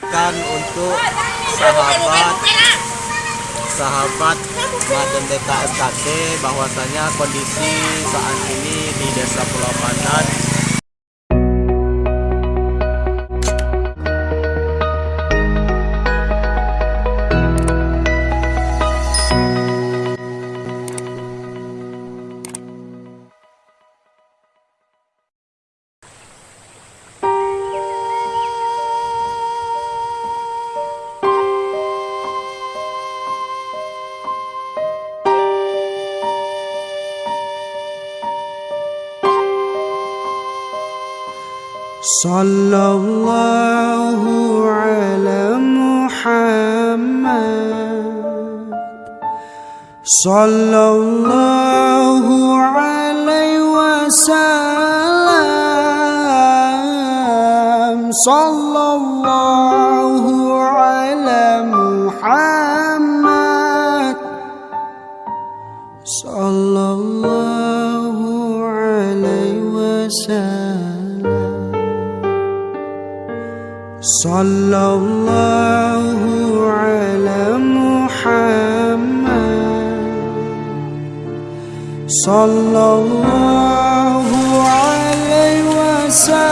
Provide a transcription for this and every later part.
kan untuk sahabat sahabat Maden DKSKT bahwasanya kondisi saat ini di Desa Pulau Pandan صلى الله على محمد. صلى الله عليه وسلم. صلى الله على محمد صلى الله عليه وسلم. صلى الله على محمد. صلى الله عليه وسلم.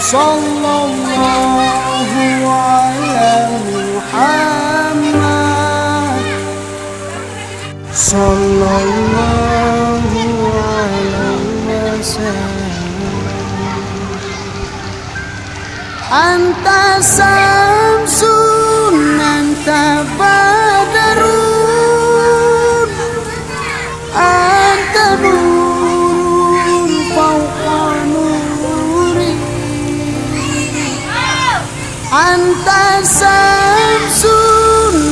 صلى الله على محمد. صلى الله عليه وسلم. Anta Samsun Anta Badarun Anta Nurun Fauqa Nuri Anta Samsun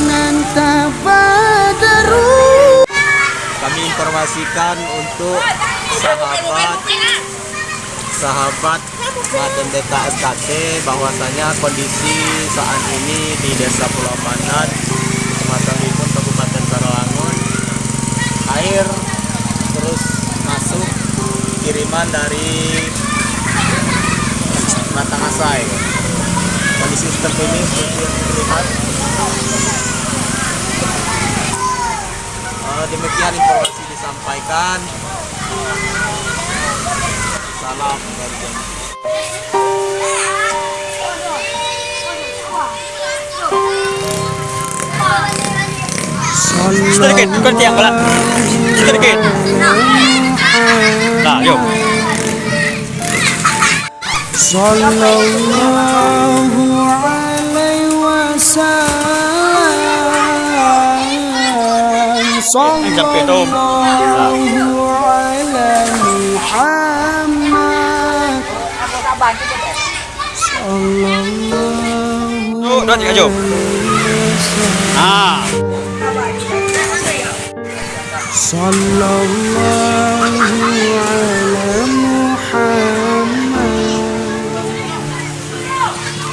Anta Badarun Kami informasikan untuk sahabat sahabat Maden DKSKT bahwasanya kondisi saat ini di Desa Pulau Pandan Kecamatan Limun Kabupaten Karawangun air terus masuk kiriman dari Batangasai kondisi seperti ini seperti yang terlihat Eh, demikian informasi disampaikan. Salam dari kita dikit, bukan tiang balak Kita Nah, yuk. Sallallahu alaihi wasallam nah, nah. Sallallahu alaihi wasallam Oh, dah tiga jom. Ah. Sallallahu ala Muhammad.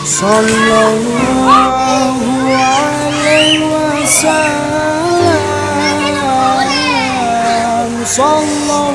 Sallallahu. Sallallahu